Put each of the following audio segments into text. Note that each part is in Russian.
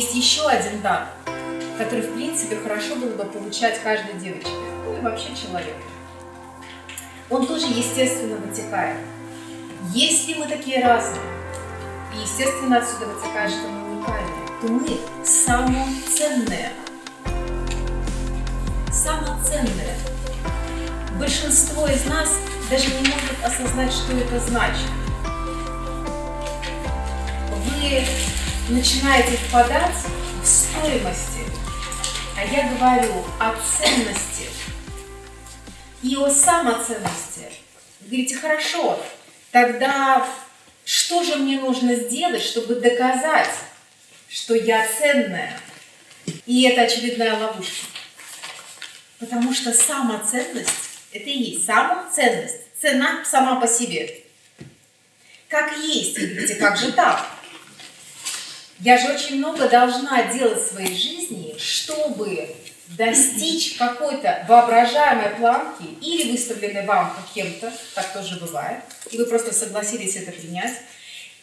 есть еще один дар, который, в принципе, хорошо было бы получать каждой девочке, ну и вообще человеку. Он тоже, естественно, вытекает. Если мы такие разные, и, естественно, отсюда вытекает, что мы уникальные, то мы самоценные. Самоценные. Большинство из нас даже не может осознать, что это значит. Вы начинаете впадать в стоимости, а я говорю о ценности и о самоценности. Вы говорите, хорошо, тогда что же мне нужно сделать, чтобы доказать, что я ценная? И это очередная ловушка. Потому что самоценность – это и есть самоценность. Цена сама по себе. Как есть, видите, как же так? Я же очень много должна делать в своей жизни, чтобы достичь какой-то воображаемой планки или выставленной вам кем-то, так тоже бывает, и вы просто согласились это принять,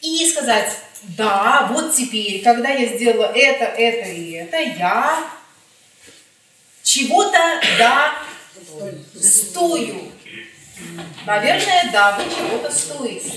и сказать, да, вот теперь, когда я сделала это, это и это, я чего-то, да, стою. Наверное, да, вы чего-то стоите.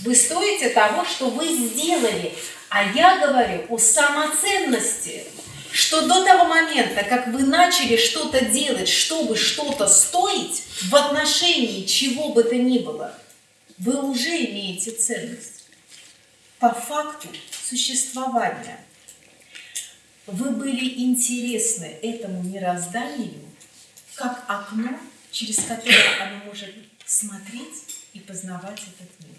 Вы стоите того, что вы сделали. А я говорю о самоценности, что до того момента, как вы начали что-то делать, чтобы что-то стоить, в отношении чего бы то ни было, вы уже имеете ценность. По факту существования. Вы были интересны этому мирозданию, как окно, через которое оно может смотреть и познавать этот мир.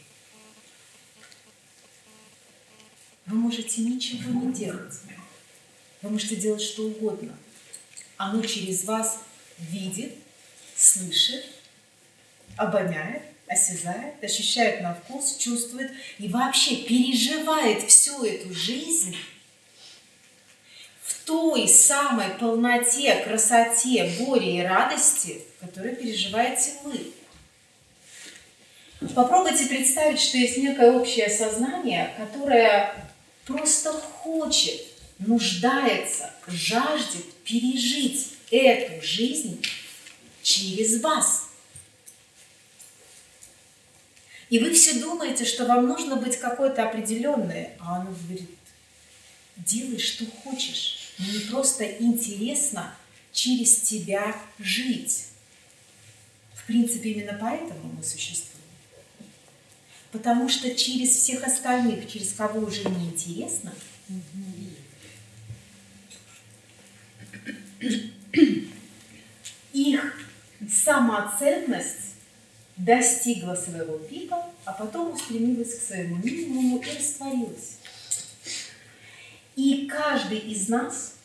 Вы можете ничего не делать. Вы можете делать что угодно. Оно через вас видит, слышит, обоняет, осязает, ощущает на вкус, чувствует и вообще переживает всю эту жизнь в той самой полноте, красоте, горе и радости, которую переживаете вы. Попробуйте представить, что есть некое общее сознание, которое просто хочет, нуждается, жаждет пережить эту жизнь через вас. И вы все думаете, что вам нужно быть какой-то определенной, а он говорит, делай, что хочешь. Мне просто интересно через тебя жить. В принципе, именно поэтому мы существуем. Потому что через всех остальных, через кого уже не интересно, их самоценность достигла своего пика, а потом устремилась к своему минимуму и растворилась. И каждый из нас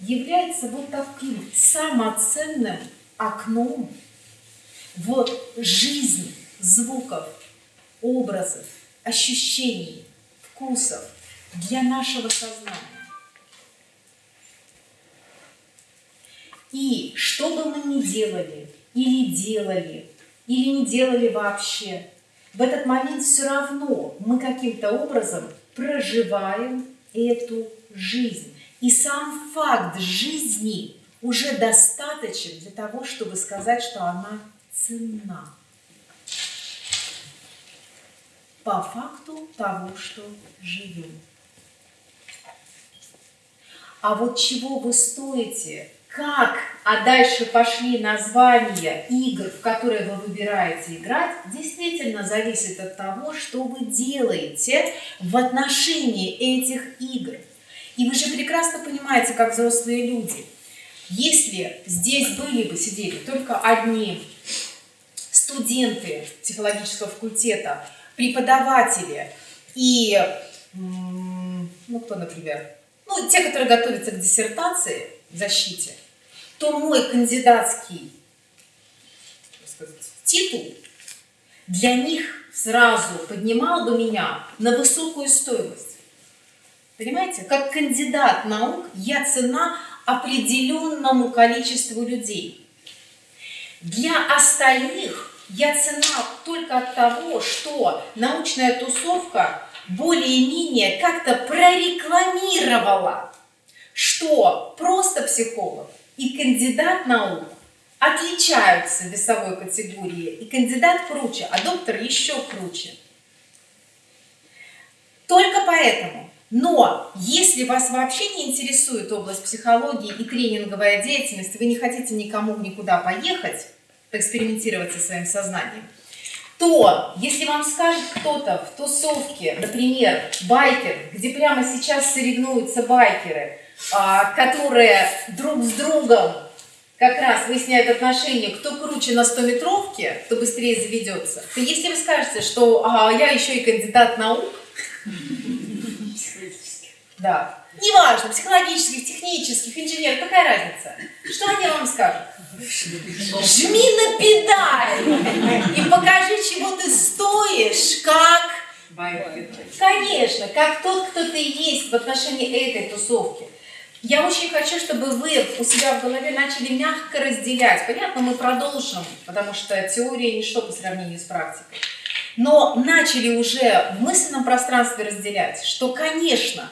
является вот таким самоценным окном вот жизнь звуков, образов, ощущений, вкусов для нашего сознания. И что бы мы ни делали, или делали, или не делали вообще, в этот момент все равно мы каким-то образом проживаем эту жизнь. И сам факт жизни уже достаточен для того, чтобы сказать, что она ценна по факту того, что живем. А вот чего вы стоите, как, а дальше пошли названия игр, в которые вы выбираете играть, действительно зависит от того, что вы делаете в отношении этих игр. И вы же прекрасно понимаете, как взрослые люди, если здесь были бы, сидели только одни студенты психологического факультета, преподаватели и, ну кто, например, ну те, которые готовятся к диссертации, защите, то мой кандидатский сказать, титул для них сразу поднимал бы меня на высокую стоимость. Понимаете, как кандидат наук я цена определенному количеству людей. Для остальных я цена только от того, что научная тусовка более-менее как-то прорекламировала что просто психолог и кандидат наук отличаются весовой категории, и кандидат круче, а доктор еще круче. Только поэтому. Но если вас вообще не интересует область психологии и тренинговая деятельность, вы не хотите никому никуда поехать, поэкспериментировать со своим сознанием, то если вам скажет кто-то в тусовке, например, байкер, где прямо сейчас соревнуются байкеры, а, которые друг с другом как раз выясняют отношения, кто круче на 100-метровке, кто быстрее заведется, то если вы скажете, что а, я еще и кандидат наук, да, неважно, психологических, технических, инженер, какая разница, что они вам скажут? Жми на педаль и покажи, чего ты стоишь, как... Конечно, как тот, кто ты есть в отношении этой тусовки. Я очень хочу, чтобы вы у себя в голове начали мягко разделять. Понятно, мы продолжим, потому что теория ничто по сравнению с практикой. Но начали уже в мысленном пространстве разделять, что, конечно,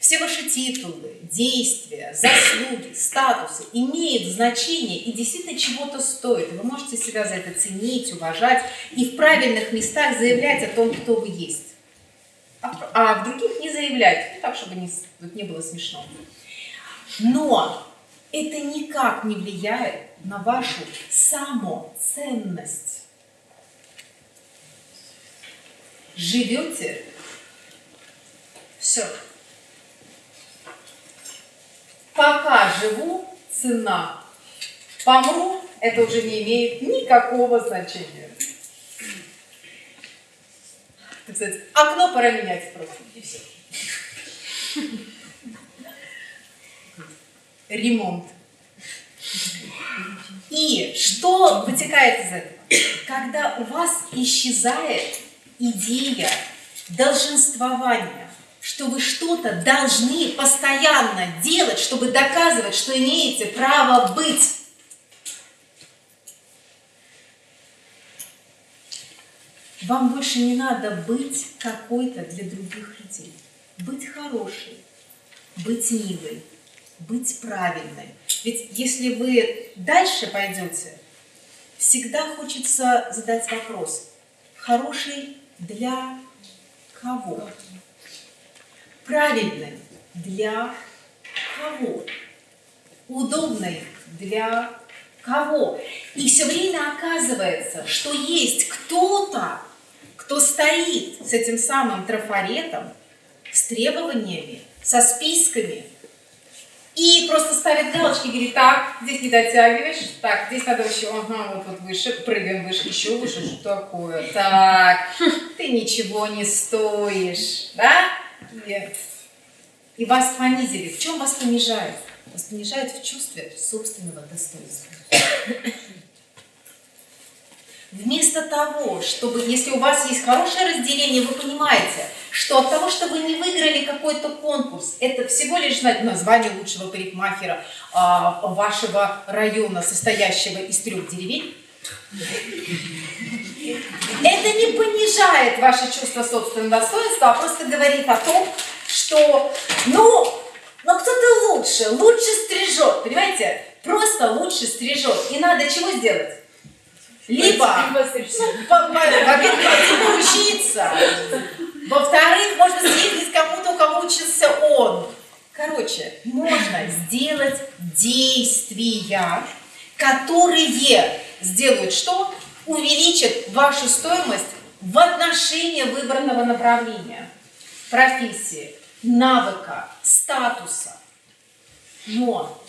все ваши титулы, действия, заслуги, статусы имеют значение и действительно чего-то стоят. вы можете себя за это ценить, уважать и в правильных местах заявлять о том, кто вы есть. А, а в других не заявлять, ну, так, чтобы не, не было смешно. Но это никак не влияет на вашу самоценность. Живете, все. Пока живу, цена. Помру, это уже не имеет никакого значения. Сказать, окно пора менять просто, и все ремонт. И что вытекает из этого? Когда у вас исчезает идея долженствования, что вы что-то должны постоянно делать, чтобы доказывать, что имеете право быть. Вам больше не надо быть какой-то для других людей. Быть хорошей, быть милой, быть правильной. Ведь если вы дальше пойдете, всегда хочется задать вопрос, хороший для кого? Правильный для кого? Удобный для кого? И все время оказывается, что есть кто-то, кто стоит с этим самым трафаретом, с требованиями, со списками, и просто ставит галочки, говорит, так, здесь не дотягиваешь, так, здесь надо еще, ага, вот, вот выше, прыгаем выше, еще выше, что такое, так, ты ничего не стоишь, да? И, и вас понизили. В чем вас понижают? Вас понижают в чувстве собственного достоинства. Вместо того, чтобы, если у вас есть хорошее разделение, вы понимаете, что от того, что вы не выиграли какой-то конкурс, это всего лишь название лучшего парикмахера а, вашего района, состоящего из трех деревень, это не понижает ваше чувство собственного достоинства, а просто говорит о том, что, ну, но кто-то лучше, лучше стрижет, понимаете? Просто лучше стрижет. И надо чего сделать? Либо, во-первых, учиться. Во-вторых, можно съездить кому-то, у кого учился он. Короче, можно сделать действия, которые сделают что? Увеличат вашу стоимость в отношении выбранного направления, профессии, навыка, статуса. Но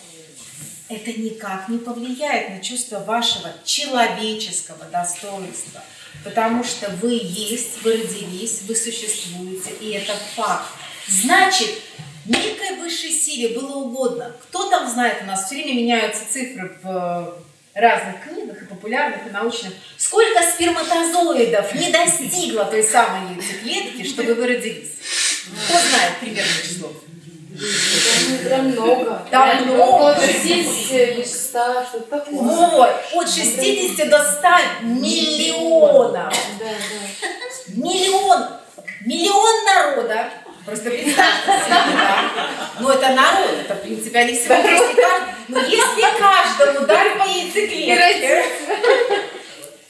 это никак не повлияет на чувство вашего человеческого достоинства, потому что вы есть, вы родились, вы существуете, и это факт. Значит, некой высшей силе было угодно. Кто там знает, у нас все время меняются цифры в разных книгах, и популярных, и научных. Сколько сперматозоидов не достигло той самой яйцеклетки, чтобы вы родились? Кто знает примерное число? Там много. Там много. От 60 до 100, что такое. Вот, от 60 до 100 миллионов. Да, да. Миллион. Миллион народа Просто представьте себе, да? Ну, это народ, это, в принципе, они все вместе каждый. Но если каждому дать по яйцеклетке,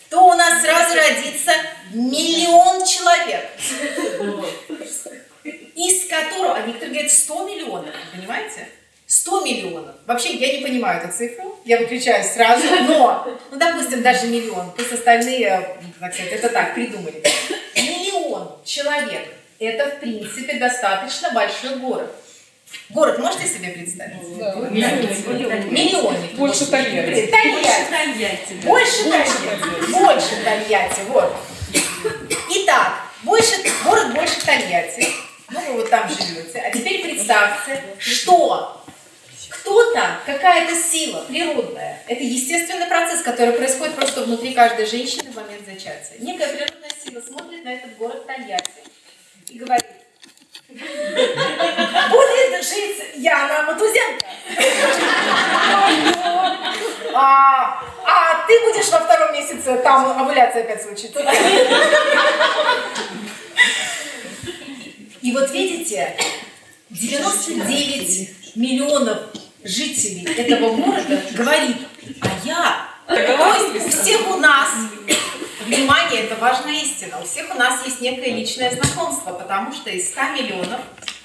то у нас сразу родится миллион человек. Из которого, а некоторые говорят 100 миллионов, понимаете? 100 миллионов. Вообще, я не понимаю эту цифру, я выключаюсь сразу, но, ну, допустим, даже миллион, пусть остальные, так сказать, это так, придумали. Миллион человек – это, в принципе, достаточно большой город. Город можете себе представить? Да. Миллионник. Больше Тольятти. Тольятти. Больше Тольятти. Больше Тольятти. Вот. Итак, больше, город больше Тольятти. Ну, вы вот там живете. А теперь представьте, что кто-то, какая-то сила природная, это естественный процесс, который происходит просто внутри каждой женщины в момент зачатия. Некая природная сила смотрит на этот город Тольятти и говорит, будет жить Яна Матузенко. А, а ты будешь во втором месяце, там овуляция опять случится. И вот видите, 99 миллионов жителей этого города говорит, а я, то есть всех у нас, внимание, это важная истина, у всех у нас есть некое личное знакомство, потому что из 100 миллионов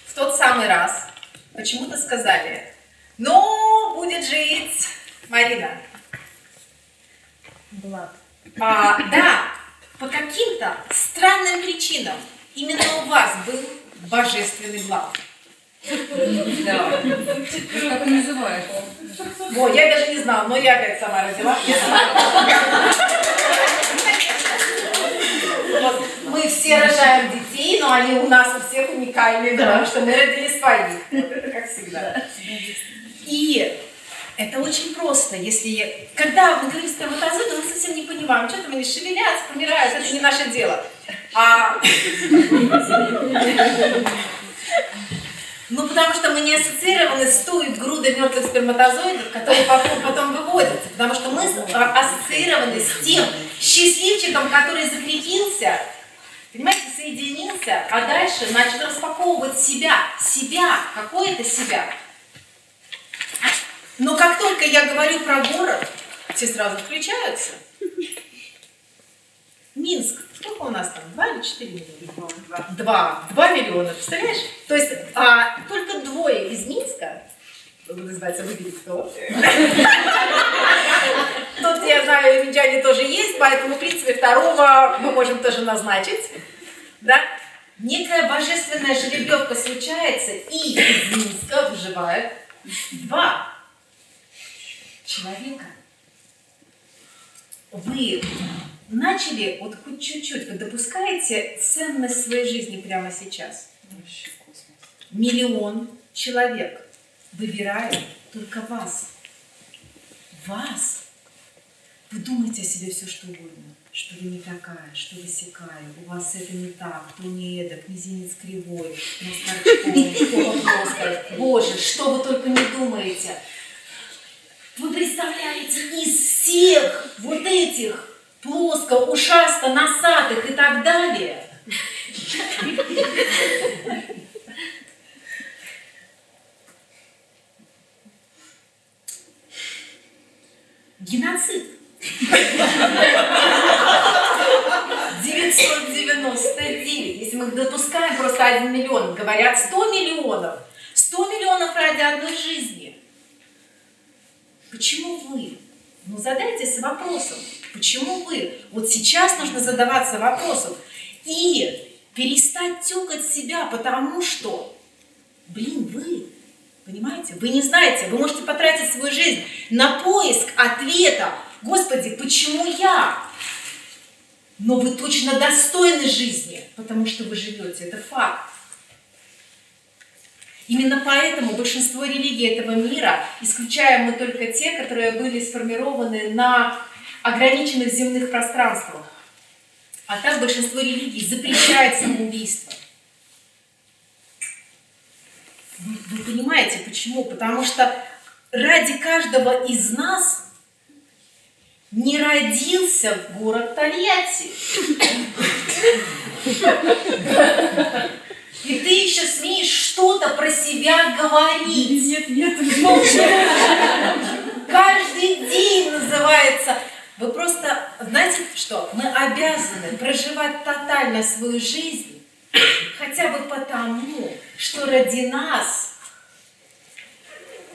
в тот самый раз почему-то сказали, ну, будет жить Марина. Влад. А, да, по каким-то странным причинам именно у вас был божественный глав. Да. Как ты называешь? Во, я даже не знала, но я опять сама родила. Я сама. Вот, Мы все рожаем детей, но они у нас у всех уникальные, потому что мы родили своих. Как всегда. И это очень просто. Если, когда мы говорим сперматозоиды, мы совсем не понимаем, что там они шевелятся, помирают, это не наше дело. А... Ну, потому что мы не ассоциированы с той грудой мертвых сперматозоидов, которые потом, потом выводятся. Потому что мы ассоциированы с тем счастливчиком, который закрепился, понимаете, соединился, а дальше начал распаковывать себя, себя, какое-то себя. Но как только я говорю про город, все сразу включаются. Минск. Сколько у нас там? Два или четыре миллиона? Два. Два миллиона, представляешь? То есть а, только двое из Минска, называется, выбери кто. Тут, я знаю, минчане тоже есть, поэтому, в принципе, второго мы можем тоже назначить. Да? Некая божественная жеребьевка случается, и из Минска выживает два человека. Вы начали, вот хоть чуть-чуть, вы допускаете ценность своей жизни прямо сейчас? Миллион человек выбирает только вас. Вас. Вы думаете о себе все, что угодно. Что вы не такая, что вы сякая, у вас это не так, то не эдак, мизинец кривой, нос торчком. Боже, что вы только не думаете. Вы представляете, из всех вот этих плоско, ушасто, носатых и так далее, геноцид. 999, если мы допускаем просто 1 миллион, говорят 100 миллионов. 100 миллионов ради одной жизни. Почему вы? Ну задайтесь вопросом, почему вы? Вот сейчас нужно задаваться вопросом и перестать тюкать себя, потому что, блин, вы, понимаете, вы не знаете, вы можете потратить свою жизнь на поиск ответа, Господи, почему я? Но вы точно достойны жизни, потому что вы живете, это факт. Именно поэтому большинство религий этого мира, исключая мы только те, которые были сформированы на ограниченных земных пространствах, а так большинство религий запрещает самоубийство. Вы, вы понимаете, почему? Потому что ради каждого из нас не родился город Тольятти. И ты еще смеешь что-то про себя говорить. Нет, нет, Каждый день называется. Вы просто, знаете что, мы обязаны проживать тотально свою жизнь, хотя бы потому, что ради нас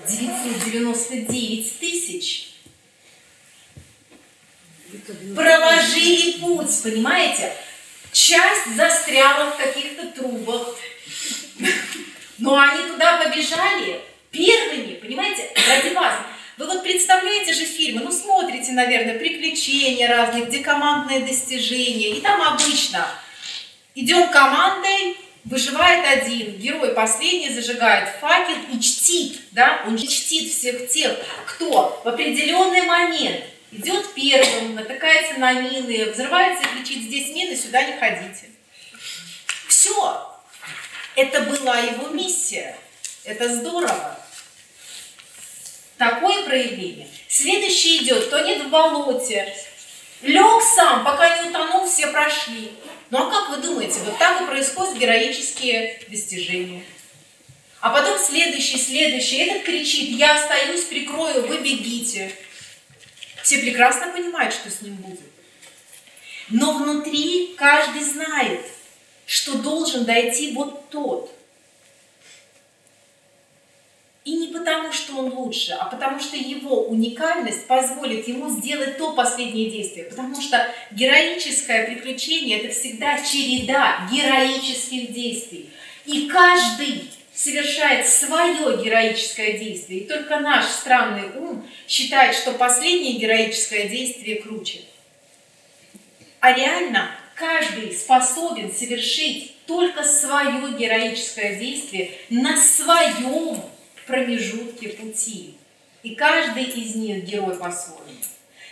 999 тысяч проложили путь, понимаете? Часть застряла в каких-то трубах, но они туда побежали первыми, понимаете, ради вас. Вы вот представляете же фильмы, ну смотрите, наверное, приключения разные, где командные достижения, и там обычно идем командой, выживает один, герой последний зажигает факел и чтит, да, он чтит всех тех, кто в определенный момент идет первым, натыкается на мины, взрывается кричит, здесь мины, сюда не ходите. Все. Это была его миссия. Это здорово. Такое проявление. Следующий идет, тонет в болоте. Лег сам, пока не утонул, все прошли. Ну а как вы думаете, вот так и происходят героические достижения. А потом следующий, следующий, этот кричит, я остаюсь, прикрою, вы бегите. Все прекрасно понимают, что с ним будет. Но внутри каждый знает, что должен дойти вот тот. И не потому, что он лучше, а потому что его уникальность позволит ему сделать то последнее действие. Потому что героическое приключение – это всегда череда героических действий. И каждый совершает свое героическое действие. И только наш странный ум считает, что последнее героическое действие круче. А реально каждый способен совершить только свое героическое действие на своем промежутке пути. И каждый из них герой по-своему.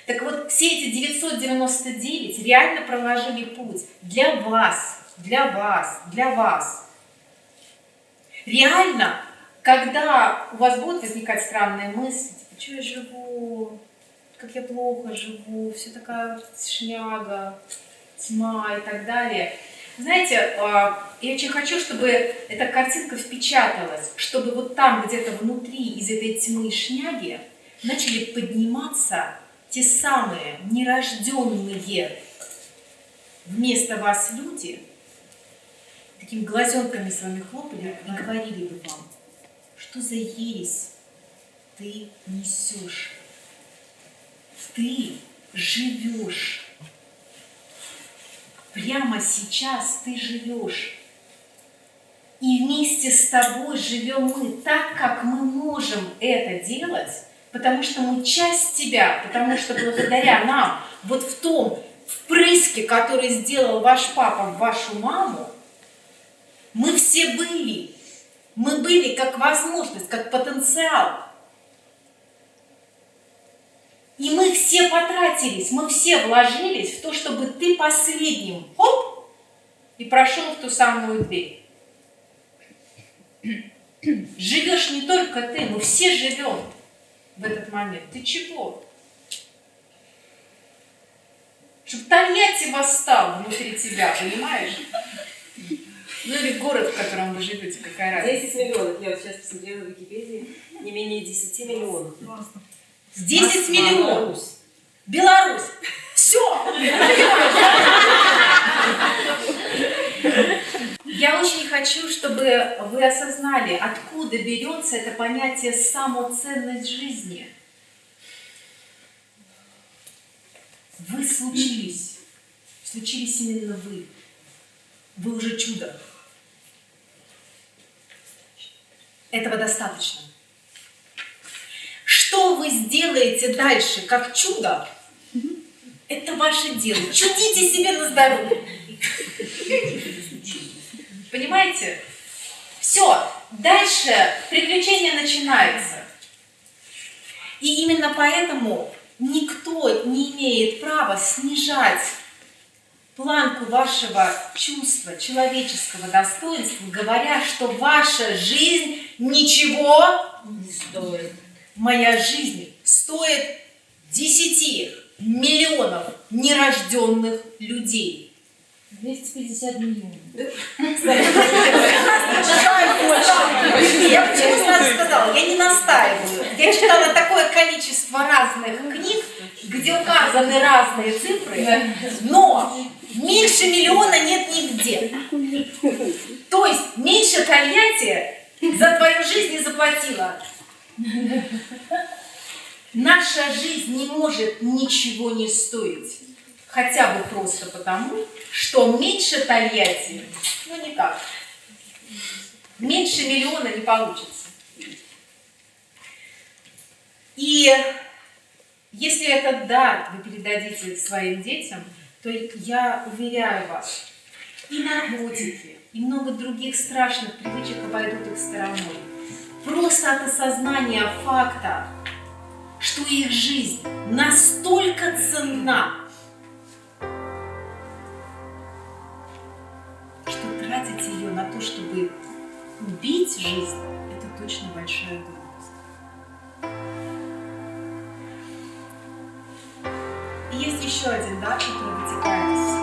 Так вот, все эти 999 реально проложили путь для вас, для вас, для вас. Реально, когда у вас будут возникать странные мысли, типа, что я живу, как я плохо живу, все такая шняга, тьма и так далее. Знаете, а, я очень хочу, чтобы эта картинка впечаталась, чтобы вот там где-то внутри из этой тьмы и шняги начали подниматься те самые нерожденные вместо вас люди, такими глазенками своими хлопали и говорили бы вам, что за ересь ты несешь. Ты живешь. Прямо сейчас ты живешь. И вместе с тобой живем мы так, как мы можем это делать, потому что мы часть тебя, потому что благодаря нам, вот в том впрыске, который сделал ваш папа в вашу маму, мы все были. Мы были как возможность, как потенциал. И мы все потратились, мы все вложились в то, чтобы ты последним, хоп, и прошел в ту самую дверь. Живешь не только ты, мы все живем в этот момент. Ты чего? Чтобы Тольятти восстал внутри тебя, понимаешь? Ну или город, в котором вы живете, какая разница? 10 миллионов. Я вот сейчас посмотрела в Википедии. Не менее 10 миллионов. 10 миллионов. Беларусь. Все. Я очень хочу, чтобы вы осознали, откуда берется это понятие самоценность жизни. Вы случились. Случились именно вы. Вы уже чудо. Этого достаточно. Что вы сделаете дальше, как чудо, это ваше дело. Чудите себе на здоровье. Понимаете? Все, дальше приключение начинается. И именно поэтому никто не имеет права снижать планку вашего чувства, человеческого достоинства, говоря, что ваша жизнь ничего Не стоит. моя жизнь стоит 10 миллионов нерожденных людей. 250 миллионов. Я почему сразу сказала, я не настаиваю. Я читала такое количество разных книг, где указаны разные цифры, но меньше миллиона нет нигде. То есть меньше Тольятти за твою жизнь не заплатила. Наша жизнь не может ничего не стоить. Хотя бы просто потому, что меньше Тольятти, ну никак. Меньше миллиона не получится. И если этот дар вы передадите своим детям, то я уверяю вас, и наркотики, и много других страшных привычек обойдут их стороной. Просто от осознания факта, что их жизнь настолько ценна, что тратить ее на то, чтобы убить жизнь, это точно большая глупость. И есть еще один дар, который вытекает